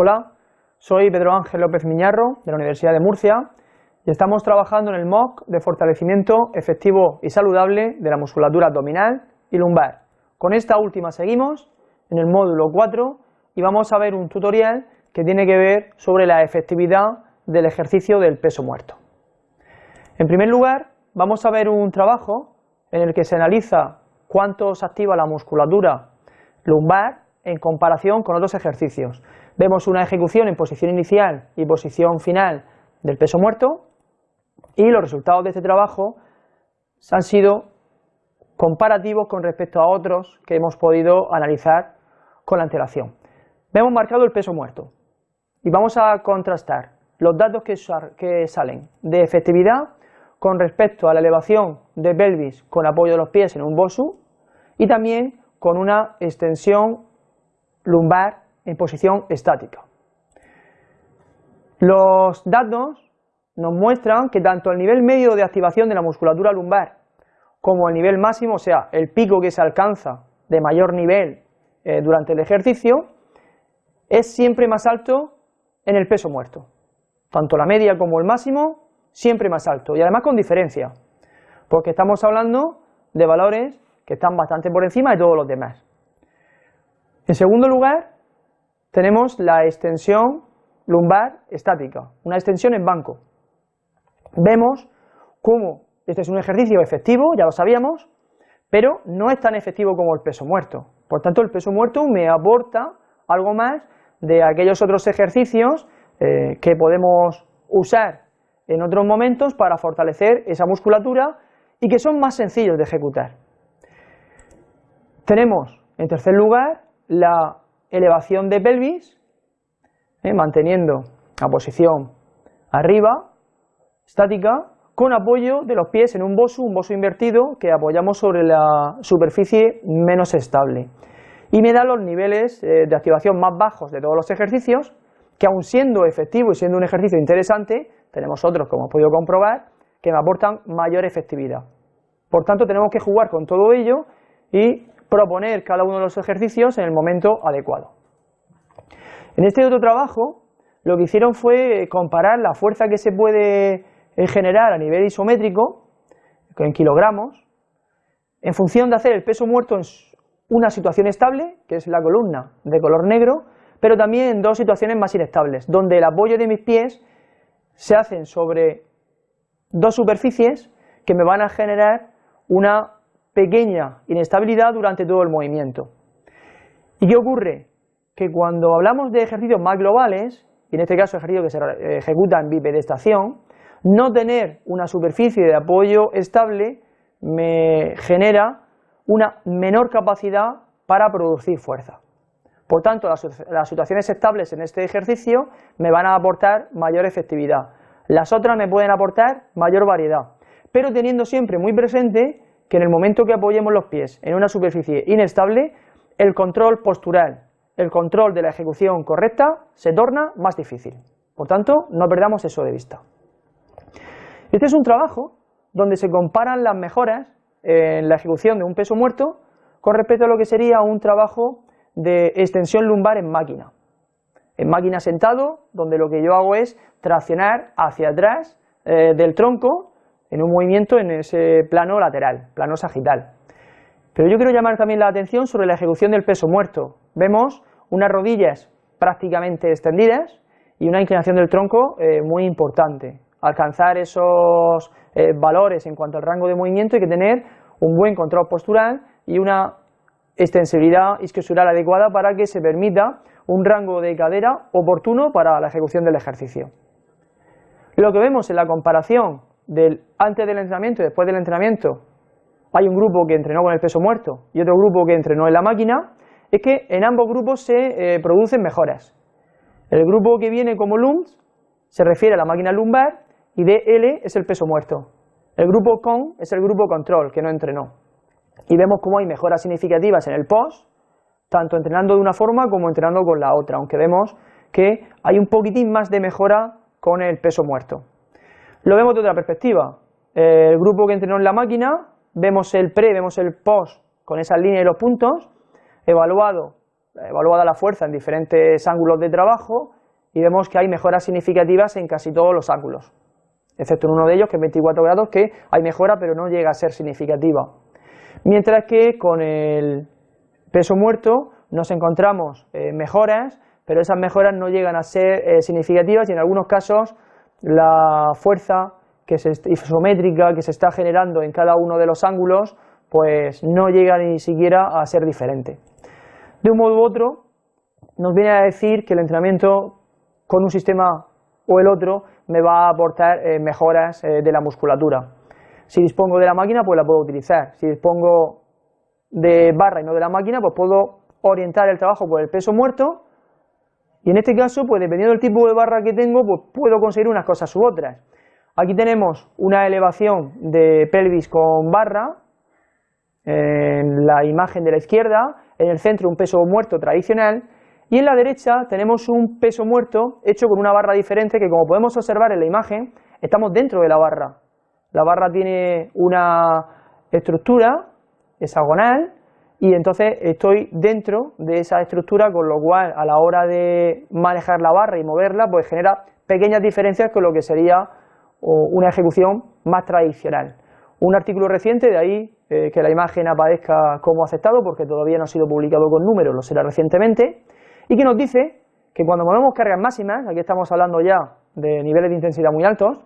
Hola, soy Pedro Ángel López Miñarro de la Universidad de Murcia y estamos trabajando en el MOOC de fortalecimiento efectivo y saludable de la musculatura abdominal y lumbar. Con esta última seguimos en el módulo 4 y vamos a ver un tutorial que tiene que ver sobre la efectividad del ejercicio del peso muerto. En primer lugar, vamos a ver un trabajo en el que se analiza cuánto se activa la musculatura lumbar en comparación con otros ejercicios. Vemos una ejecución en posición inicial y posición final del peso muerto y los resultados de este trabajo han sido comparativos con respecto a otros que hemos podido analizar con la antelación. Vemos marcado el peso muerto y vamos a contrastar los datos que, que salen de efectividad con respecto a la elevación de pelvis con apoyo de los pies en un BOSU y también con una extensión lumbar en posición estática. Los datos nos muestran que tanto el nivel medio de activación de la musculatura lumbar como el nivel máximo, o sea, el pico que se alcanza de mayor nivel eh, durante el ejercicio, es siempre más alto en el peso muerto. Tanto la media como el máximo, siempre más alto y además con diferencia, porque estamos hablando de valores que están bastante por encima de todos los demás. En segundo lugar, tenemos la extensión lumbar estática, una extensión en banco. Vemos cómo este es un ejercicio efectivo, ya lo sabíamos, pero no es tan efectivo como el peso muerto. Por tanto, el peso muerto me aporta algo más de aquellos otros ejercicios eh, que podemos usar en otros momentos para fortalecer esa musculatura y que son más sencillos de ejecutar. Tenemos, en tercer lugar, la elevación de pelvis, eh, manteniendo la posición arriba, estática, con apoyo de los pies en un bosu, un bosu invertido que apoyamos sobre la superficie menos estable. Y me da los niveles eh, de activación más bajos de todos los ejercicios, que aun siendo efectivo y siendo un ejercicio interesante, tenemos otros, como hemos podido comprobar, que me aportan mayor efectividad. Por tanto, tenemos que jugar con todo ello y proponer cada uno de los ejercicios en el momento adecuado. En este otro trabajo, lo que hicieron fue comparar la fuerza que se puede eh, generar a nivel isométrico, en kilogramos, en función de hacer el peso muerto en una situación estable, que es la columna de color negro, pero también en dos situaciones más inestables, donde el apoyo de mis pies se hacen sobre dos superficies que me van a generar una pequeña inestabilidad durante todo el movimiento. ¿Y qué ocurre? Que cuando hablamos de ejercicios más globales, y en este caso ejercicios que se ejecutan en bipedestación, no tener una superficie de apoyo estable me genera una menor capacidad para producir fuerza. Por tanto, las, las, situaciones estables en este ejercicio me van a aportar mayor efectividad. Las otras me pueden aportar mayor variedad, pero teniendo siempre muy presente que en el momento que apoyemos los pies en una superficie inestable, el control postural, el control de la ejecución correcta se torna más difícil. Por tanto, no perdamos eso de vista. Este es un trabajo donde se comparan las mejoras en la ejecución de un peso muerto con respecto a lo que sería un trabajo de extensión lumbar en máquina. En máquina sentado, donde lo que yo hago es traccionar hacia atrás eh, del tronco en un movimiento en ese plano lateral, plano sagital. Pero yo quiero llamar también la atención sobre la ejecución del peso muerto. Vemos unas rodillas prácticamente extendidas y una inclinación del tronco eh, muy importante. Alcanzar esos eh, valores en cuanto al rango de movimiento hay que tener un buen control postural y una extensibilidad isquiosural adecuada para que se permita un rango de cadera oportuno para la ejecución del ejercicio. Lo que vemos en la comparación del antes del entrenamiento y después del entrenamiento hay un grupo que entrenó con el peso muerto y otro grupo que entrenó en la máquina, es que en ambos grupos se eh, producen mejoras. El grupo que viene como LUMS se refiere a la máquina lumbar y DL es el peso muerto. El grupo CON es el grupo control, que no entrenó. Y vemos cómo hay mejoras significativas en el POS, tanto entrenando de una forma como entrenando con la otra, aunque vemos que hay un poquitín más de mejora con el peso muerto. Lo vemos de otra perspectiva. El grupo que entrenó en la máquina, vemos el pre, vemos el post con esa línea y los puntos, evaluado evaluada la fuerza en diferentes ángulos de trabajo y vemos que hay mejoras significativas en casi todos los ángulos, excepto en uno de ellos que es 24 grados que hay mejora pero no llega a ser significativa. Mientras que con el peso muerto nos encontramos eh, mejoras, pero esas mejoras no llegan a ser eh, significativas y en algunos casos la fuerza que isométrica que se está generando en cada uno de los ángulos pues no llega ni siquiera a ser diferente. De un modo u otro, nos viene a decir que el entrenamiento con un sistema o el otro me va a aportar eh, mejoras de la musculatura. Si dispongo de la máquina, pues la puedo utilizar. Si dispongo de barra y no de la máquina, pues puedo orientar el trabajo por el peso muerto y en este caso, pues dependiendo del tipo de barra que tengo, pues puedo conseguir unas cosas u otras. Aquí tenemos una elevación de pelvis con barra, en la imagen de la izquierda, en el centro un peso muerto tradicional, y en la derecha tenemos un peso muerto hecho con una barra diferente que como podemos observar en la imagen, estamos dentro de la barra. La barra tiene una estructura hexagonal y entonces estoy dentro de esa estructura, con lo cual a la hora de manejar la barra y moverla, pues genera pequeñas diferencias con lo que sería una ejecución más tradicional. Un artículo reciente, de ahí eh, que la imagen aparezca como aceptado, porque todavía no ha sido publicado con números, lo será recientemente, y que nos dice que cuando movemos cargas máximas, aquí estamos hablando ya de niveles de intensidad muy altos,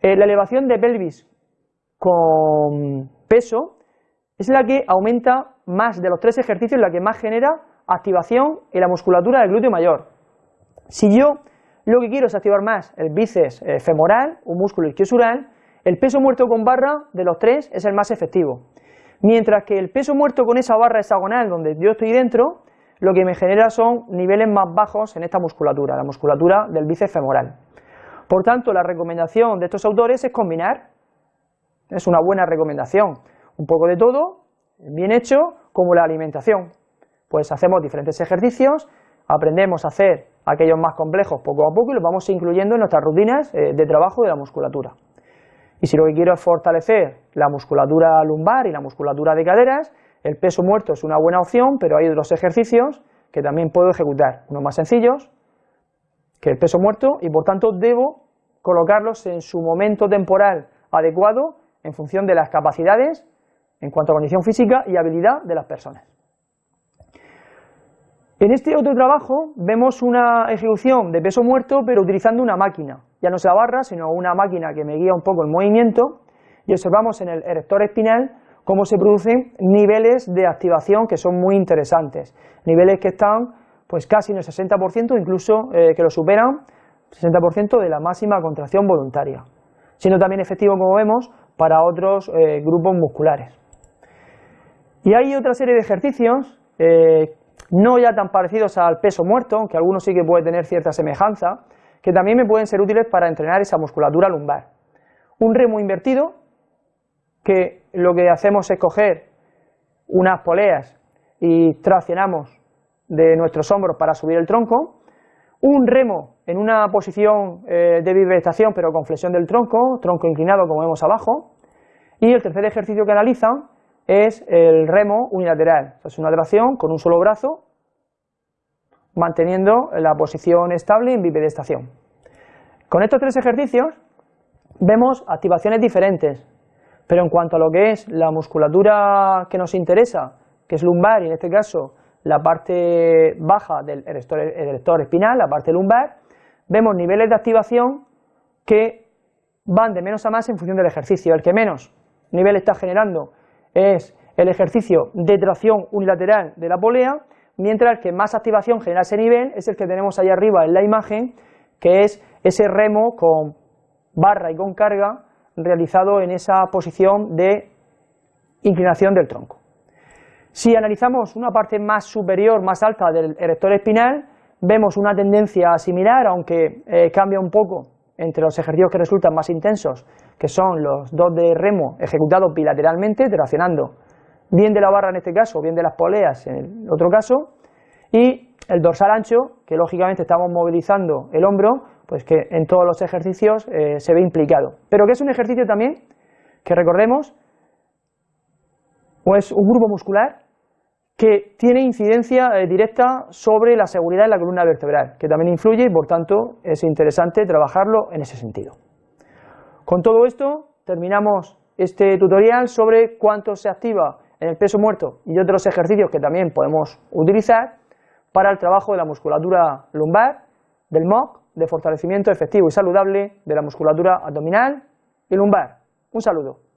eh, la elevación de pelvis con peso es la que aumenta más de los tres ejercicios, la que más genera activación en la musculatura del glúteo mayor. Si yo lo que quiero es activar más el bíceps eh, femoral, un músculo isquiosural, el peso muerto con barra de los tres es el más efectivo. Mientras que el peso muerto con esa barra hexagonal donde yo estoy dentro, lo que me genera son niveles más bajos en esta musculatura, la musculatura del bíceps femoral. Por tanto, la recomendación de estos autores es combinar, es una buena recomendación, un poco de todo, bien hecho, como la alimentación. Pues hacemos diferentes ejercicios, aprendemos a hacer aquellos más complejos poco a poco y los vamos incluyendo en nuestras rutinas eh, de trabajo de la musculatura. Y si lo que quiero es fortalecer la musculatura lumbar y la musculatura de caderas, el peso muerto es una buena opción, pero hay otros ejercicios que también puedo ejecutar, unos más sencillos que el peso muerto y por tanto debo colocarlos en su momento temporal adecuado en función de las capacidades en cuanto a condición física y habilidad de las personas. En este otro trabajo vemos una ejecución de peso muerto pero utilizando una máquina, ya no es la barra sino una máquina que me guía un poco el movimiento y observamos en el erector espinal cómo se producen niveles de activación que son muy interesantes, niveles que están pues casi en el 60%, incluso eh, que lo superan, 60% de la máxima contracción voluntaria, siendo también efectivo como vemos para otros eh, grupos musculares. Y hay otra serie de ejercicios, eh, no ya tan parecidos al peso muerto, aunque algunos sí que puede tener cierta semejanza, que también me pueden ser útiles para entrenar esa musculatura lumbar. Un remo invertido, que lo que hacemos es coger unas poleas y traccionamos de nuestros hombros para subir el tronco, un remo en una posición eh, de vibración pero con flexión del tronco, tronco inclinado como vemos abajo, y el tercer ejercicio que analizan es el remo unilateral, es una tracción con un solo brazo, manteniendo la posición estable en bipedestación. Con estos tres ejercicios vemos activaciones diferentes, pero en cuanto a lo que es la musculatura que nos interesa, que es lumbar y en este caso la parte baja del erector, espinal, la parte lumbar, vemos niveles de activación que van de menos a más en función del ejercicio. El que menos nivel está generando es el ejercicio de tracción unilateral de la polea, mientras que más activación genera ese nivel es el que tenemos ahí arriba en la imagen, que es ese remo con barra y con carga realizado en esa posición de inclinación del tronco. Si analizamos una parte más superior, más alta del erector espinal, vemos una tendencia similar, aunque eh, cambia un poco entre los ejercicios que resultan más intensos, que son los dos de remo ejecutados bilateralmente, traccionando bien de la barra en este caso, bien de las poleas en el otro caso, y el dorsal ancho, que lógicamente estamos movilizando el hombro, pues que en todos los ejercicios eh, se ve implicado. Pero que es un ejercicio también que recordemos, pues un grupo muscular que tiene incidencia eh, directa sobre la seguridad de la columna vertebral, que también influye y por tanto es interesante trabajarlo en ese sentido. Con todo esto terminamos este tutorial sobre cuánto se activa en el peso muerto y otros ejercicios que también podemos utilizar para el trabajo de la musculatura lumbar, del MOC, de fortalecimiento efectivo y saludable de la musculatura abdominal y lumbar. Un saludo.